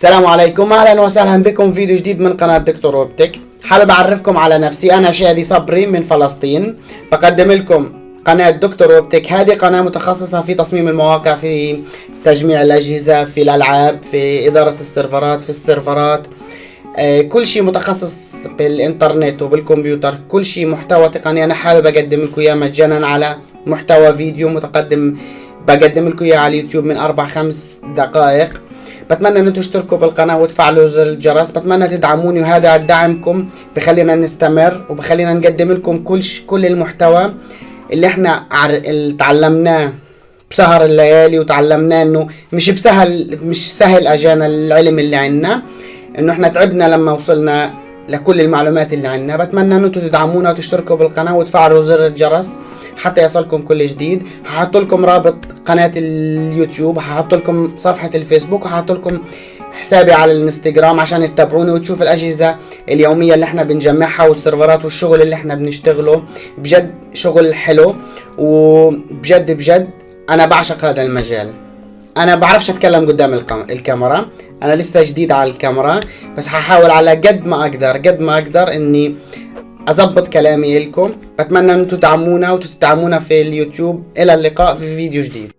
السلام عليكم. أهلا وسهلا بكم فيديو جديد من قناة دكتور اوبتك حابب أعرفكم على نفسي أنا شادي صبري من فلسطين. بقدم لكم قناة دكتور اوبتك هذه قناة متخصصة في تصميم المواقع في تجميع الأجهزة في الألعاب في إدارة السيرفرات في السيرفرات. آه، كل شيء متخصص بالإنترنت وبالكمبيوتر. كل شيء محتوى تقني. أنا حابب أقدم لكم إياه مجانا على محتوى فيديو متقدم. بقدم لكم إياه على اليوتيوب من أربع خمس دقائق. بتمنى ان أنتم تشتركوا بالقناة وتفعلوا زر الجرس بتمنى تدعموني وهذا دعمكم بخلينا نستمر وبخلينا نقدم لكم كل. كل المحتوى اللي إحنا. اللي تعلمناه بسهر الليالي وتعلمناه إنه مش بسهل مش سهل أجانا العلم اللي عنا إنه إحنا تعبنا لما وصلنا لكل المعلومات اللي عنا بتمنى ان أنتم تدعمونا وتشتركوا بالقناة وتفعلوا زر الجرس حتى يصلكم كل جديد. هحط لكم رابط قناة اليوتيوب هحط لكم صفحة الفيسبوك وهحط لكم حسابي على الانستغرام عشان تتابعوني وتشوف الأجهزة اليومية اللي إحنا بنجمعها والسيرفرات والشغل اللي إحنا بنشتغله. بجد شغل حلو وبجد بجد أنا بعشق هذا المجال. أنا بعرفش أتكلم قدام الكاميرا. أنا لسه جديد على الكاميرا بس هحاول على قد ما أقدر قد ما أقدر إني أظبط كلامي لكم بتمنى ان أنتم تدعمونا وتدعمونا في اليوتيوب. إلى اللقاء في فيديو جديد.